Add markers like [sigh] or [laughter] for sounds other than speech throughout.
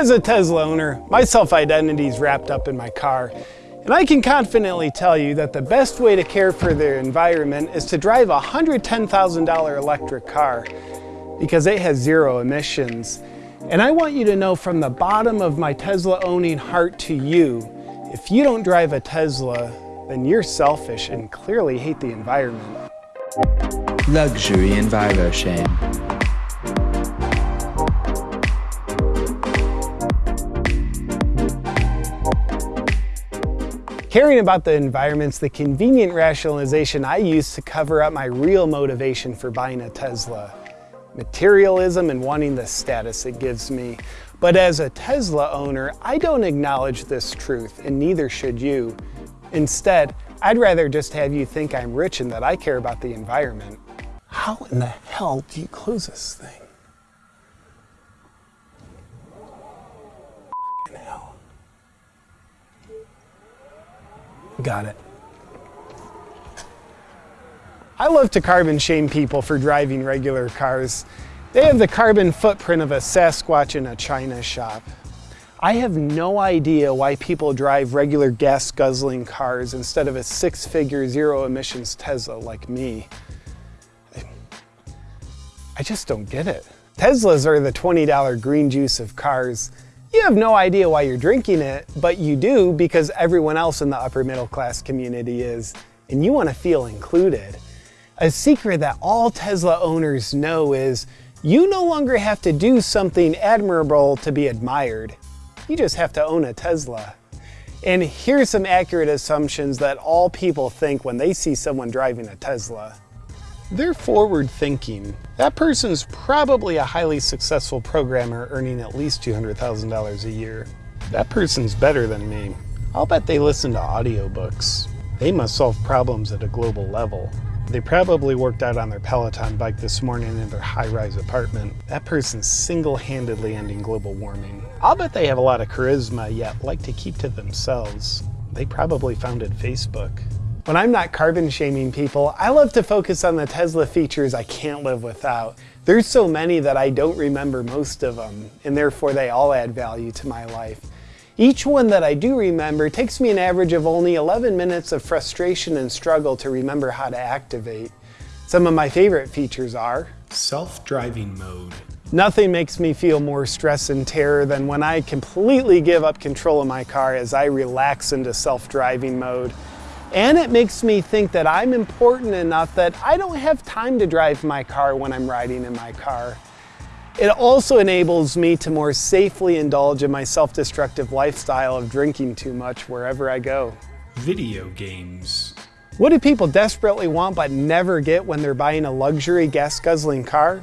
As a Tesla owner, my self-identity is wrapped up in my car, and I can confidently tell you that the best way to care for the environment is to drive a $110,000 electric car because it has zero emissions. And I want you to know from the bottom of my Tesla owning heart to you, if you don't drive a Tesla, then you're selfish and clearly hate the environment. Luxury EnviroShame. Caring about the environment's the convenient rationalization I use to cover up my real motivation for buying a Tesla. Materialism and wanting the status it gives me. But as a Tesla owner, I don't acknowledge this truth, and neither should you. Instead, I'd rather just have you think I'm rich and that I care about the environment. How in the hell do you close this thing? Got it. I love to carbon shame people for driving regular cars. They have the carbon footprint of a Sasquatch in a china shop. I have no idea why people drive regular gas guzzling cars instead of a six figure zero emissions Tesla like me. I just don't get it. Teslas are the $20 green juice of cars. You have no idea why you're drinking it, but you do because everyone else in the upper middle class community is, and you want to feel included. A secret that all Tesla owners know is you no longer have to do something admirable to be admired. You just have to own a Tesla. And here's some accurate assumptions that all people think when they see someone driving a Tesla. They're forward thinking. That person's probably a highly successful programmer earning at least $200,000 a year. That person's better than me. I'll bet they listen to audiobooks. They must solve problems at a global level. They probably worked out on their Peloton bike this morning in their high-rise apartment. That person's single-handedly ending global warming. I'll bet they have a lot of charisma, yet like to keep to themselves. They probably founded Facebook. When I'm not carbon shaming people, I love to focus on the Tesla features I can't live without. There's so many that I don't remember most of them, and therefore they all add value to my life. Each one that I do remember takes me an average of only 11 minutes of frustration and struggle to remember how to activate. Some of my favorite features are self-driving mode. Nothing makes me feel more stress and terror than when I completely give up control of my car as I relax into self-driving mode. And it makes me think that I'm important enough that I don't have time to drive my car when I'm riding in my car. It also enables me to more safely indulge in my self-destructive lifestyle of drinking too much wherever I go. Video games. What do people desperately want but never get when they're buying a luxury gas-guzzling car?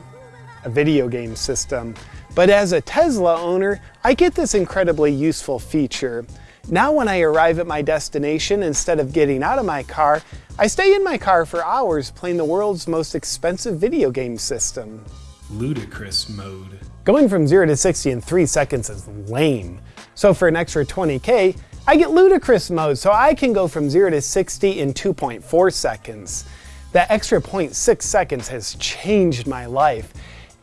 A video game system. But as a Tesla owner, I get this incredibly useful feature. Now when I arrive at my destination, instead of getting out of my car, I stay in my car for hours playing the world's most expensive video game system. Ludicrous mode. Going from 0 to 60 in 3 seconds is lame. So for an extra 20k, I get ludicrous mode so I can go from 0 to 60 in 2.4 seconds. That extra 0.6 seconds has changed my life.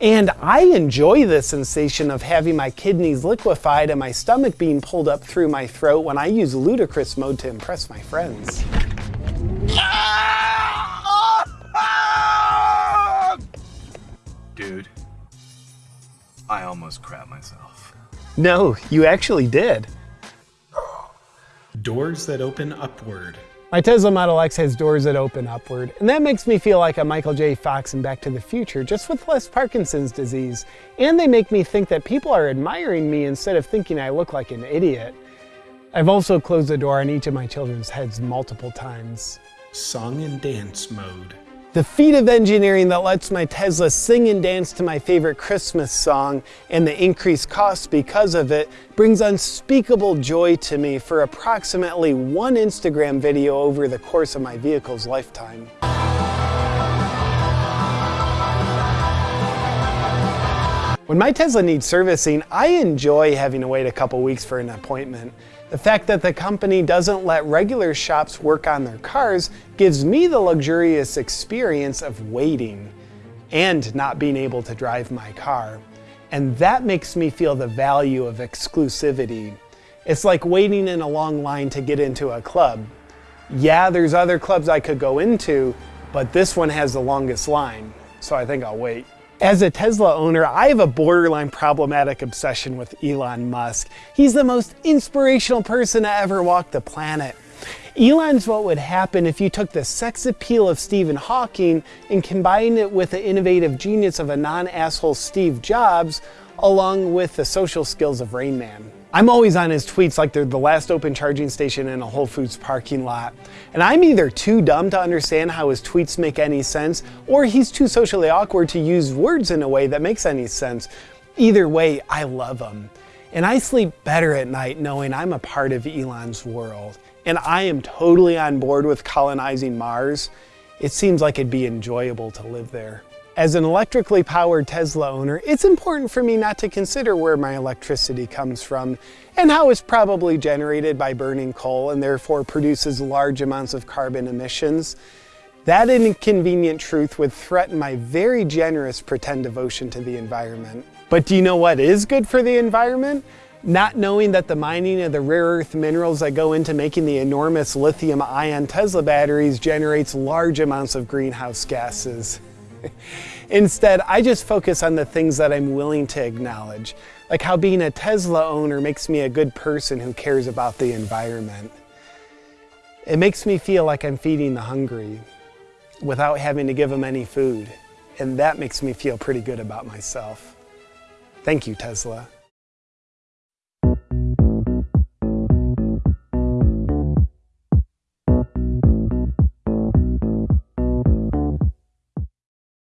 And I enjoy the sensation of having my kidneys liquefied and my stomach being pulled up through my throat when I use ludicrous mode to impress my friends. Dude, I almost crap myself. No, you actually did. Doors that open upward. My Tesla Model X has doors that open upward, and that makes me feel like a Michael J. Fox in Back to the Future, just with less Parkinson's disease. And they make me think that people are admiring me instead of thinking I look like an idiot. I've also closed the door on each of my children's heads multiple times. Song and dance mode. The feat of engineering that lets my Tesla sing and dance to my favorite Christmas song and the increased cost because of it brings unspeakable joy to me for approximately one Instagram video over the course of my vehicle's lifetime. When my Tesla needs servicing, I enjoy having to wait a couple weeks for an appointment. The fact that the company doesn't let regular shops work on their cars gives me the luxurious experience of waiting and not being able to drive my car. And that makes me feel the value of exclusivity. It's like waiting in a long line to get into a club. Yeah, there's other clubs I could go into, but this one has the longest line, so I think I'll wait. As a Tesla owner, I have a borderline problematic obsession with Elon Musk. He's the most inspirational person to ever walk the planet. Elon's what would happen if you took the sex appeal of Stephen Hawking and combined it with the innovative genius of a non-asshole Steve Jobs, along with the social skills of Rain Man. I'm always on his tweets like they're the last open charging station in a Whole Foods parking lot. And I'm either too dumb to understand how his tweets make any sense, or he's too socially awkward to use words in a way that makes any sense. Either way, I love him. And I sleep better at night knowing I'm a part of Elon's world. And I am totally on board with colonizing Mars. It seems like it'd be enjoyable to live there. As an electrically powered Tesla owner, it's important for me not to consider where my electricity comes from and how it's probably generated by burning coal and therefore produces large amounts of carbon emissions. That inconvenient truth would threaten my very generous pretend devotion to the environment. But do you know what is good for the environment? Not knowing that the mining of the rare earth minerals that go into making the enormous lithium ion Tesla batteries generates large amounts of greenhouse gases. [laughs] Instead, I just focus on the things that I'm willing to acknowledge, like how being a Tesla owner makes me a good person who cares about the environment. It makes me feel like I'm feeding the hungry without having to give them any food, and that makes me feel pretty good about myself. Thank you, Tesla.